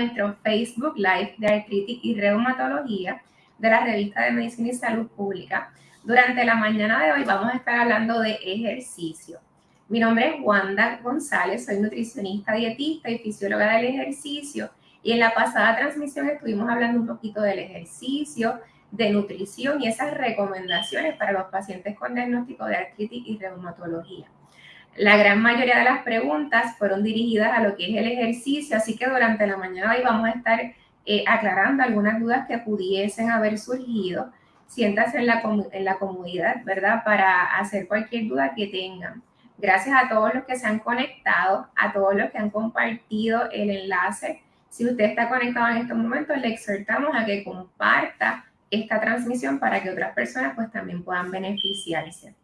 nuestro Facebook Live de Artritis y Reumatología de la revista de Medicina y Salud Pública. Durante la mañana de hoy vamos a estar hablando de ejercicio. Mi nombre es Wanda González, soy nutricionista, dietista y fisióloga del ejercicio. Y en la pasada transmisión estuvimos hablando un poquito del ejercicio, de nutrición y esas recomendaciones para los pacientes con diagnóstico de artritis y reumatología. La gran mayoría de las preguntas fueron dirigidas a lo que es el ejercicio, así que durante la mañana hoy vamos a estar eh, aclarando algunas dudas que pudiesen haber surgido. Siéntase en la, comodidad, ¿verdad? Para hacer cualquier duda que tengan. Gracias a todos los que se han conectado, a todos los que han compartido el enlace. Si usted está conectado en estos momentos, le exhortamos a que comparta esta transmisión para que otras personas pues también puedan beneficiarse.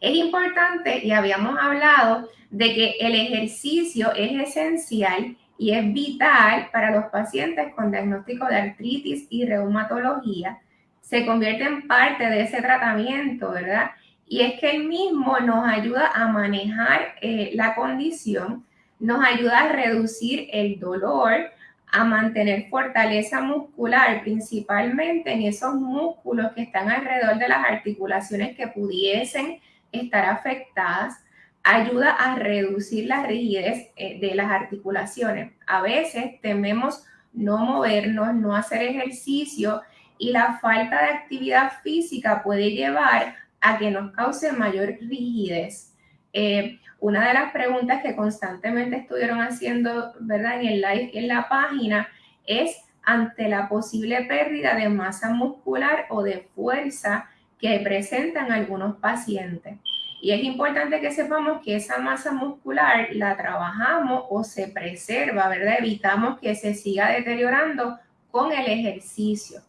Es importante y habíamos hablado de que el ejercicio es esencial y es vital para los pacientes con diagnóstico de artritis y reumatología. Se convierte en parte de ese tratamiento, ¿verdad? Y es que el mismo nos ayuda a manejar eh, la condición, nos ayuda a reducir el dolor, a mantener fortaleza muscular, principalmente en esos músculos que están alrededor de las articulaciones que pudiesen estar afectadas, ayuda a reducir la rigidez eh, de las articulaciones. A veces tememos no movernos, no hacer ejercicio y la falta de actividad física puede llevar a que nos cause mayor rigidez. Eh, una de las preguntas que constantemente estuvieron haciendo, ¿verdad? En el live, en la página, es ante la posible pérdida de masa muscular o de fuerza que presentan algunos pacientes. Y es importante que sepamos que esa masa muscular la trabajamos o se preserva, ¿verdad? Evitamos que se siga deteriorando con el ejercicio.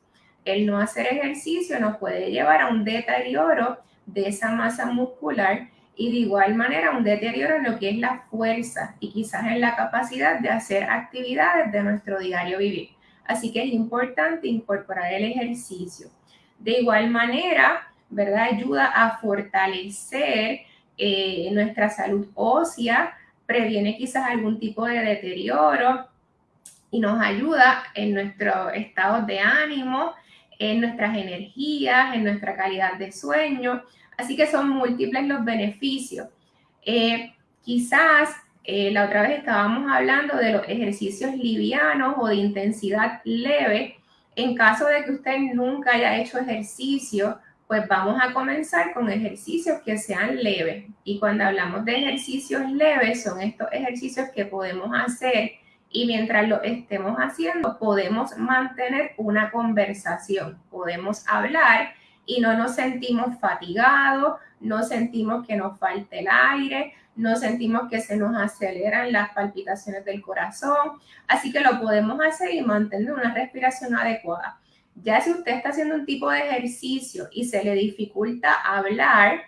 El no hacer ejercicio nos puede llevar a un deterioro de esa masa muscular y de igual manera un deterioro en lo que es la fuerza y quizás en la capacidad de hacer actividades de nuestro diario vivir. Así que es importante incorporar el ejercicio. De igual manera, ¿verdad? Ayuda a fortalecer eh, nuestra salud ósea, previene quizás algún tipo de deterioro y nos ayuda en nuestro estado de ánimo, en nuestras energías, en nuestra calidad de sueño. Así que son múltiples los beneficios. Eh, quizás eh, la otra vez estábamos hablando de los ejercicios livianos o de intensidad leve. En caso de que usted nunca haya hecho ejercicio, pues vamos a comenzar con ejercicios que sean leves. Y cuando hablamos de ejercicios leves, son estos ejercicios que podemos hacer y mientras lo estemos haciendo, podemos mantener una conversación, podemos hablar y no nos sentimos fatigados, no sentimos que nos falte el aire, no sentimos que se nos aceleran las palpitaciones del corazón. Así que lo podemos hacer y mantener una respiración adecuada. Ya si usted está haciendo un tipo de ejercicio y se le dificulta hablar,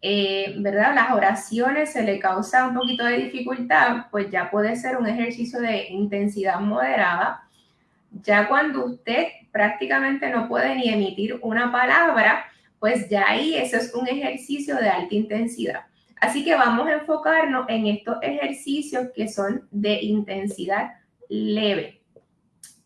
eh, ¿verdad? Las oraciones se le causa un poquito de dificultad, pues ya puede ser un ejercicio de intensidad moderada. Ya cuando usted prácticamente no puede ni emitir una palabra, pues ya ahí eso es un ejercicio de alta intensidad. Así que vamos a enfocarnos en estos ejercicios que son de intensidad leve.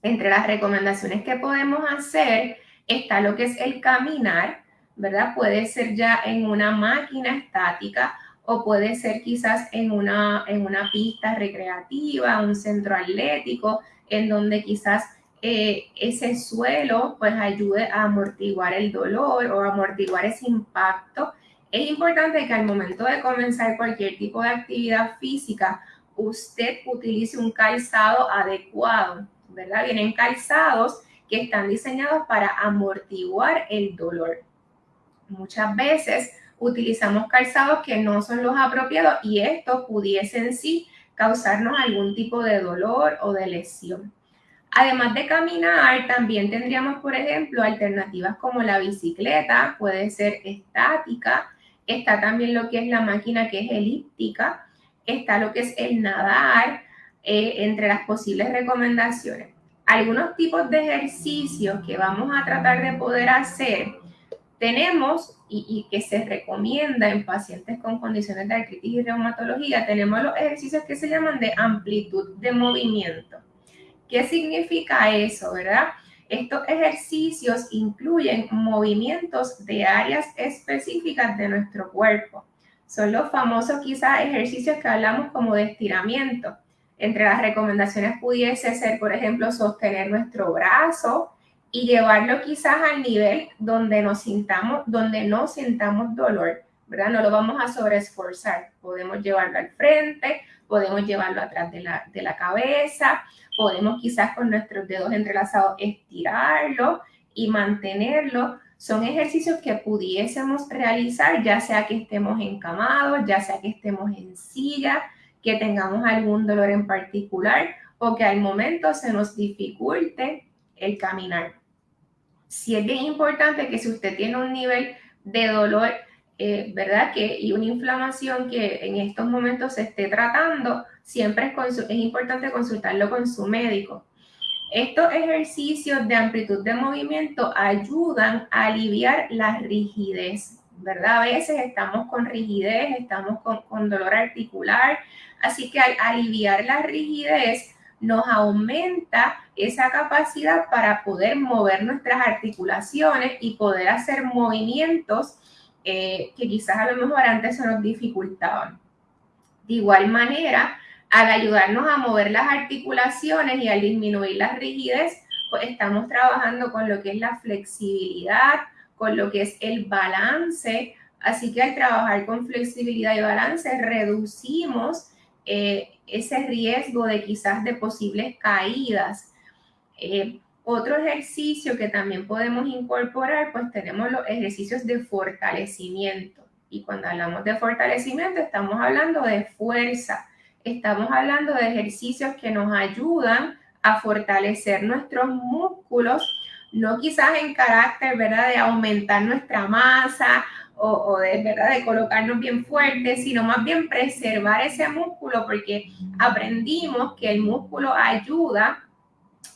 Entre las recomendaciones que podemos hacer está lo que es el caminar, ¿verdad? Puede ser ya en una máquina estática o puede ser quizás en una, en una pista recreativa, un centro atlético, en donde quizás eh, ese suelo pues ayude a amortiguar el dolor o amortiguar ese impacto. Es importante que al momento de comenzar cualquier tipo de actividad física, usted utilice un calzado adecuado, ¿verdad? Vienen calzados que están diseñados para amortiguar el dolor. Muchas veces utilizamos calzados que no son los apropiados y esto pudiese en sí causarnos algún tipo de dolor o de lesión. Además de caminar, también tendríamos, por ejemplo, alternativas como la bicicleta, puede ser estática, está también lo que es la máquina que es elíptica, está lo que es el nadar, eh, entre las posibles recomendaciones. Algunos tipos de ejercicios que vamos a tratar de poder hacer, tenemos y, que se recomienda en pacientes con condiciones de artritis y reumatología, tenemos los ejercicios que se llaman de amplitud de movimiento. ¿Qué significa eso, verdad? Estos ejercicios incluyen movimientos de áreas específicas de nuestro cuerpo. Son los famosos quizás ejercicios que hablamos como de estiramiento. Entre las recomendaciones pudiese ser, por ejemplo, sostener nuestro brazo, y llevarlo quizás al nivel donde nos sintamos, donde no sintamos dolor, ¿verdad? No lo vamos a sobreesforzar. Podemos llevarlo al frente, podemos llevarlo atrás de la, de la cabeza, podemos quizás con nuestros dedos entrelazados estirarlo y mantenerlo. Son ejercicios que pudiésemos realizar, ya sea que estemos encamados, ya sea que estemos en silla, que tengamos algún dolor en particular o que al momento se nos dificulte el caminar si es bien importante que si usted tiene un nivel de dolor, eh, ¿verdad? Que, y una inflamación que en estos momentos se esté tratando, siempre es, es importante consultarlo con su médico. Estos ejercicios de amplitud de movimiento ayudan a aliviar la rigidez, ¿verdad? A veces estamos con rigidez, estamos con, con dolor articular, así que al aliviar la rigidez, nos aumenta esa capacidad para poder mover nuestras articulaciones y poder hacer movimientos eh, que quizás a lo mejor antes se nos dificultaban. De igual manera, al ayudarnos a mover las articulaciones y al disminuir la rigidez, pues estamos trabajando con lo que es la flexibilidad, con lo que es el balance. Así que al trabajar con flexibilidad y balance, reducimos eh, ese riesgo de quizás de posibles caídas. Eh, otro ejercicio que también podemos incorporar, pues tenemos los ejercicios de fortalecimiento. Y cuando hablamos de fortalecimiento, estamos hablando de fuerza. Estamos hablando de ejercicios que nos ayudan a fortalecer nuestros músculos, no quizás en carácter, ¿verdad?, de aumentar nuestra masa o, de verdad de colocarnos bien fuertes, sino más bien preservar ese músculo porque aprendimos que el músculo ayuda,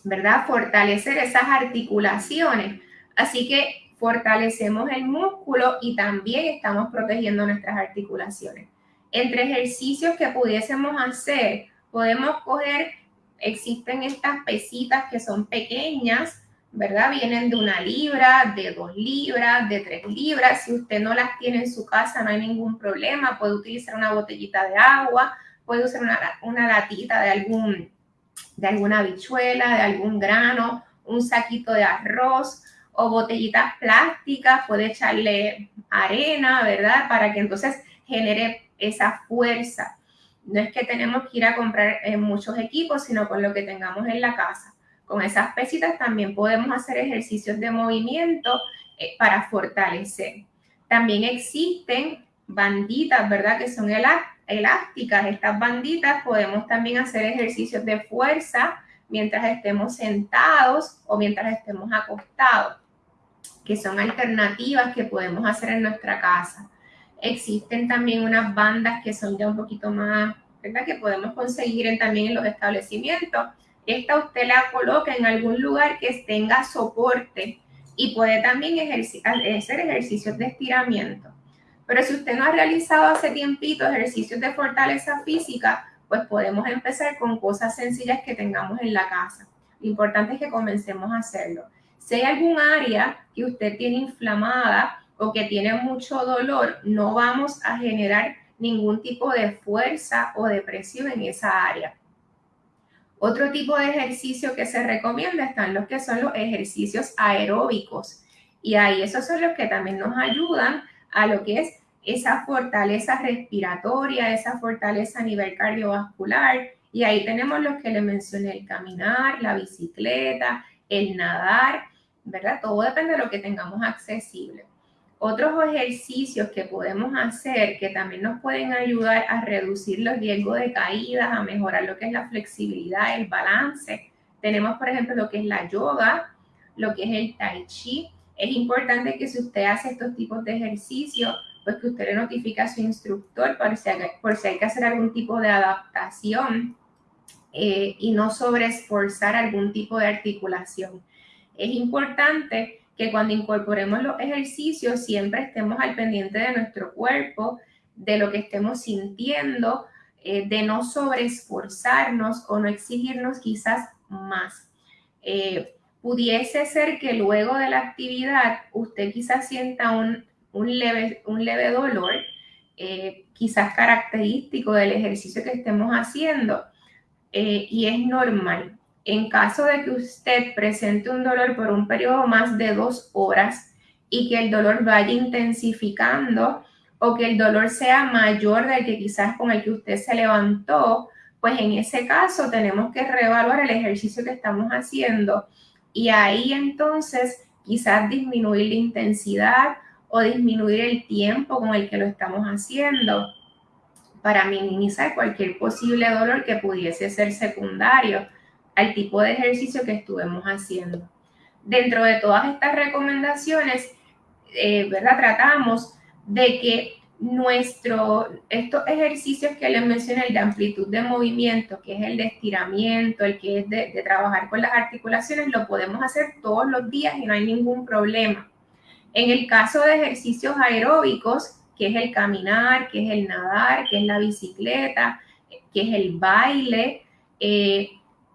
¿verdad? Fortalecer esas articulaciones. Así que fortalecemos el músculo y también estamos protegiendo nuestras articulaciones. Entre ejercicios que pudiésemos hacer, podemos coger, existen estas pesitas que son pequeñas, ¿verdad? Vienen de una libra, de dos libras, de tres libras. Si usted no las tiene en su casa, no hay ningún problema. Puede utilizar una botellita de agua, puede usar una, una latita de, algún, de alguna habichuela, de algún grano, un saquito de arroz o botellitas plásticas. Puede echarle arena, ¿verdad? Para que entonces genere esa fuerza. No es que tenemos que ir a comprar eh, muchos equipos, sino con lo que tengamos en la casa. Con esas pesitas también podemos hacer ejercicios de movimiento eh, para fortalecer. También existen banditas, ¿verdad? Que son elásticas. Estas banditas podemos también hacer ejercicios de fuerza mientras estemos sentados o mientras estemos acostados, que son alternativas que podemos hacer en nuestra casa. Existen también unas bandas que son ya un poquito más, ¿verdad? Que podemos conseguir también en los establecimientos esta usted la coloca en algún lugar que tenga soporte y puede también hacer ejercicios de estiramiento. Pero si usted no ha realizado hace tiempito ejercicios de fortaleza física, pues podemos empezar con cosas sencillas que tengamos en la casa. Lo importante es que comencemos a hacerlo. Si hay algún área que usted tiene inflamada o que tiene mucho dolor, no vamos a generar ningún tipo de fuerza o de presión en esa área. Otro tipo de ejercicio que se recomienda están los que son los ejercicios aeróbicos. Y ahí esos son los que también nos ayudan a lo que es esa fortaleza respiratoria, esa fortaleza a nivel cardiovascular. Y ahí tenemos los que le mencioné, el caminar, la bicicleta, el nadar, ¿verdad? Todo depende de lo que tengamos accesible. Otros ejercicios que podemos hacer que también nos pueden ayudar a reducir los riesgos de caídas, a mejorar lo que es la flexibilidad, el balance. Tenemos, por ejemplo, lo que es la yoga, lo que es el tai chi. Es importante que si usted hace estos tipos de ejercicios, pues que usted le notifique a su instructor por si por si hay que hacer algún tipo de adaptación eh, y no sobreesforzar algún tipo de articulación. Es importante que cuando incorporemos los ejercicios siempre estemos al pendiente de nuestro cuerpo, de lo que estemos sintiendo, eh, de no sobreesforzarnos o no exigirnos quizás más. Eh, pudiese ser que luego de la actividad usted quizás sienta un, leve, un leve dolor, eh, quizás característico del ejercicio que estemos haciendo, y es normal. En caso de que usted presente un dolor por un periodo más de dos horas y que el dolor vaya intensificando o que el dolor sea mayor del que quizás con el que usted se levantó, pues en ese caso tenemos que reevaluar el ejercicio que estamos haciendo y ahí entonces quizás disminuir la intensidad o disminuir el tiempo con el que lo estamos haciendo para minimizar cualquier posible dolor que pudiese ser secundario al tipo de ejercicio que estuvimos haciendo. Dentro de todas estas recomendaciones, eh, ¿verdad? Tratamos de que nuestro, estos ejercicios que les mencioné, el de amplitud de movimiento, que es el de estiramiento, el que es de, trabajar con las articulaciones, lo podemos hacer todos los días y no hay ningún problema. En el caso de ejercicios aeróbicos, que es el caminar, que es el nadar, que es la bicicleta, que es el baile, eh,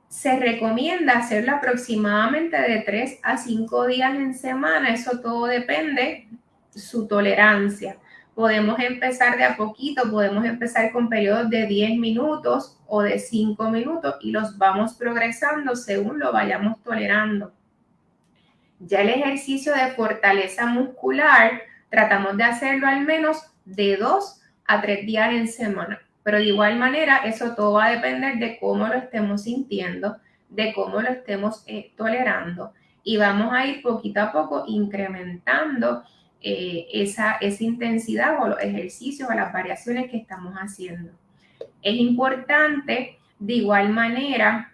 se recomienda hacerlo aproximadamente de 3 a 5 días en semana. Eso todo depende su tolerancia. Podemos empezar de a poquito, podemos empezar con periodos de 10 minutos o de 5 minutos y los vamos progresando según lo vayamos tolerando. Ya el ejercicio de fortaleza muscular, tratamos de hacerlo al menos de 2 a 3 días en semana. Pero de igual manera, eso todo va a depender de cómo lo estemos sintiendo, de cómo lo estemos eh, tolerando. Y vamos a ir poquito a poco incrementando eh, esa, esa intensidad o los ejercicios o las variaciones que estamos haciendo. Es importante, de igual manera,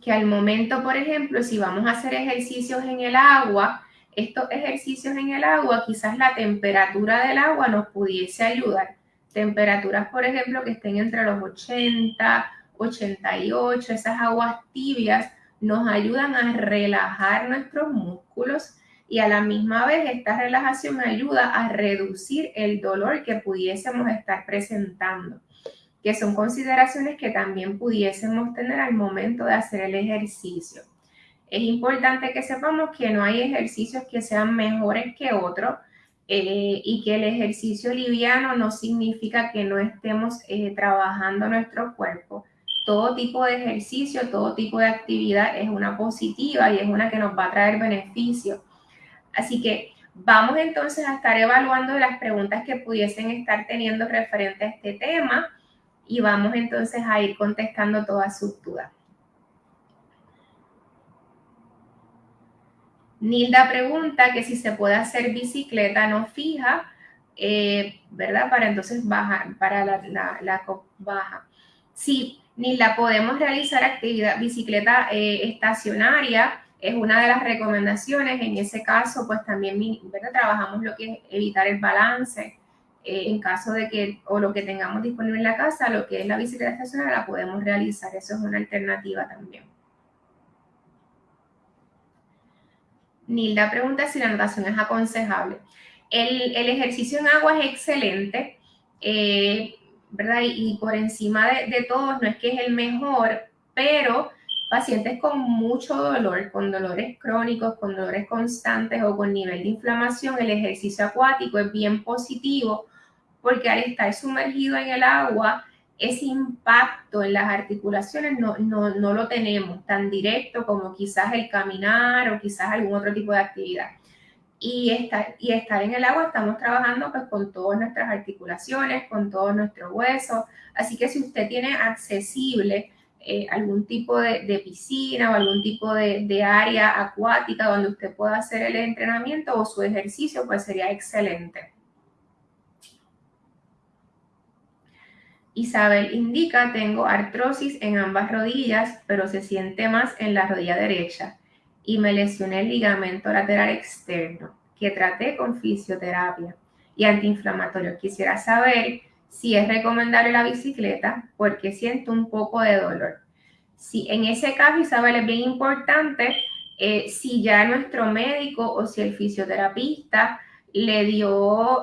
que al momento, por ejemplo, si vamos a hacer ejercicios en el agua, estos ejercicios en el agua, quizás la temperatura del agua nos pudiese ayudar temperaturas, por ejemplo, que estén entre los 80, 88, esas aguas tibias nos ayudan a relajar nuestros músculos y a la misma vez esta relajación ayuda a reducir el dolor que pudiésemos estar presentando, que son consideraciones que también pudiésemos tener al momento de hacer el ejercicio. Es importante que sepamos que no hay ejercicios que sean mejores que otros, eh, y que el ejercicio liviano no significa que no estemos eh, trabajando nuestro cuerpo. Todo tipo de ejercicio, todo tipo de actividad es una positiva y es una que nos va a traer beneficio. Así que vamos entonces a estar evaluando las preguntas que pudiesen estar teniendo referente a este tema y vamos entonces a ir contestando todas sus dudas. Nilda pregunta que si se puede hacer bicicleta no fija, eh, ¿verdad? Para entonces bajar, para la, baja. Sí, Nilda, podemos realizar actividad bicicleta eh, estacionaria, es una de las recomendaciones. En ese caso, pues también ¿verdad? trabajamos lo que es evitar el balance. Eh, en caso de que, o lo que tengamos disponible en la casa, lo que es la bicicleta estacionaria la podemos realizar. Eso es una alternativa también. Nilda pregunta si la natación es aconsejable. El, ejercicio en agua es excelente, eh, ¿verdad? Y, por encima de, de todos, no es que es el mejor, pero pacientes con mucho dolor, con dolores crónicos, con dolores constantes o con nivel de inflamación, el ejercicio acuático es bien positivo porque al estar sumergido en el agua, ese impacto en las articulaciones no, no, lo tenemos tan directo como quizás el caminar o quizás algún otro tipo de actividad. Y estar, y estar en el agua estamos trabajando pues con todas nuestras articulaciones, con todos nuestros huesos. Así que si usted tiene accesible eh, algún tipo de, piscina o algún tipo de, de área acuática donde usted pueda hacer el entrenamiento o su ejercicio, pues sería excelente. Isabel indica, tengo artrosis en ambas rodillas, pero se siente más en la rodilla derecha y me lesioné el ligamento lateral externo, que traté con fisioterapia y antiinflamatorio. Quisiera saber si es recomendable la bicicleta porque siento un poco de dolor. Si en ese caso, Isabel, es bien importante Eh, si ya nuestro médico o si el fisioterapista le dio,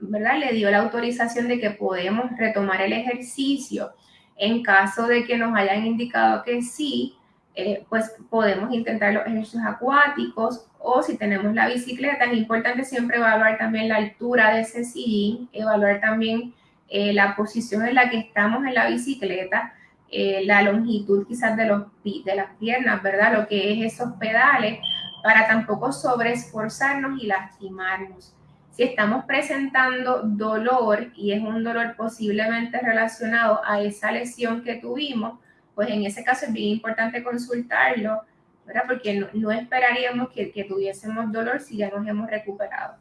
¿verdad? Le dio la autorización de que podemos retomar el ejercicio. En caso de que nos hayan indicado que sí, eh, pues podemos intentar los ejercicios acuáticos o si tenemos la bicicleta, es importante siempre evaluar también la altura de ese sillín, evaluar también eh, la posición en la que estamos en la bicicleta, eh, la longitud quizás de, los, de las piernas, ¿verdad? Lo que es esos pedales, para tampoco sobreesforzarnos y lastimarnos. Si estamos presentando dolor y es un dolor posiblemente relacionado a esa lesión que tuvimos, pues en ese caso es bien importante consultarlo, ¿verdad? Porque no, esperaríamos que, que, tuviésemos dolor si ya nos hemos recuperado.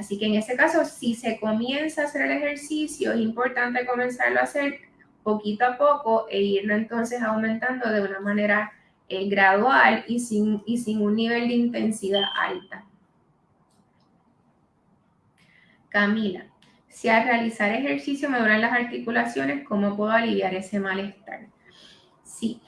Así que en ese caso, si se comienza a hacer el ejercicio, es importante comenzarlo a hacer poquito a poco e irlo entonces aumentando de una manera eh, gradual y sin, y sin un nivel de intensidad alta. Camila, si al realizar ejercicio me duelen las articulaciones, ¿cómo puedo aliviar ese malestar? Sí.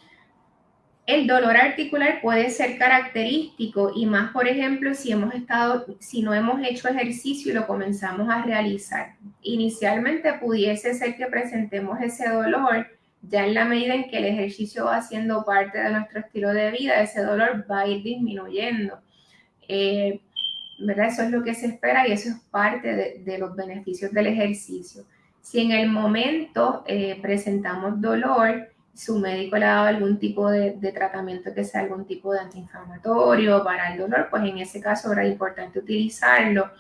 El dolor articular puede ser característico y más, por ejemplo, si hemos estado, si no hemos hecho ejercicio y lo comenzamos a realizar. Inicialmente pudiese ser que presentemos ese dolor, ya en la medida en que el ejercicio va siendo parte de nuestro estilo de vida, ese dolor va a ir disminuyendo. Eh, ¿verdad? Eso es lo que se espera y eso es parte de, los beneficios del ejercicio. Si en el momento eh, presentamos dolor, su médico le ha dado algún tipo de, tratamiento que sea algún tipo de antiinflamatorio para el dolor, pues en ese caso era importante utilizarlo.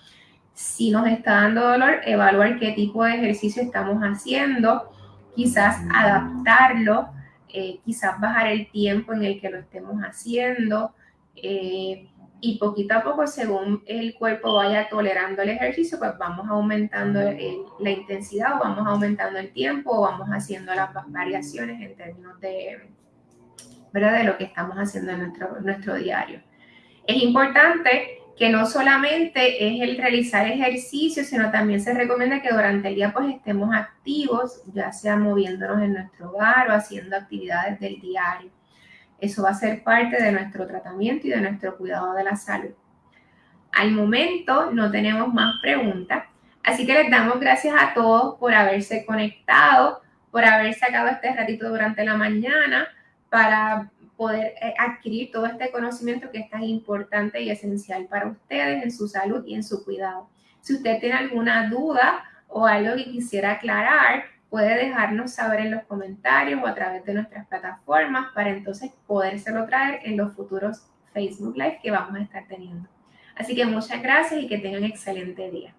Si nos está dando dolor, evaluar qué tipo de ejercicio estamos haciendo, quizás adaptarlo, eh, quizás bajar el tiempo en el que lo estemos haciendo. Eh, y poquito a poco, según el cuerpo vaya tolerando el ejercicio, pues vamos aumentando la intensidad o vamos aumentando el tiempo o vamos haciendo las variaciones en términos de, ¿verdad? de lo que estamos haciendo en nuestro, nuestro diario. Es importante que no solamente es el realizar ejercicio, sino también se recomienda que durante el día pues estemos activos, ya sea moviéndonos en nuestro hogar o haciendo actividades del diario. Eso va a ser parte de nuestro tratamiento y de nuestro cuidado de la salud. Al momento no tenemos más preguntas, así que les damos gracias a todos por haberse conectado, por haber sacado este ratito durante la mañana para poder eh, adquirir todo este conocimiento que es tan importante y esencial para ustedes en su salud y en su cuidado. Si usted tiene alguna duda o algo que quisiera aclarar, puede dejarnos saber en los comentarios o a través de nuestras plataformas para entonces podérselo traer en los futuros Facebook Live que vamos a estar teniendo. Así que muchas gracias y que tengan excelente día.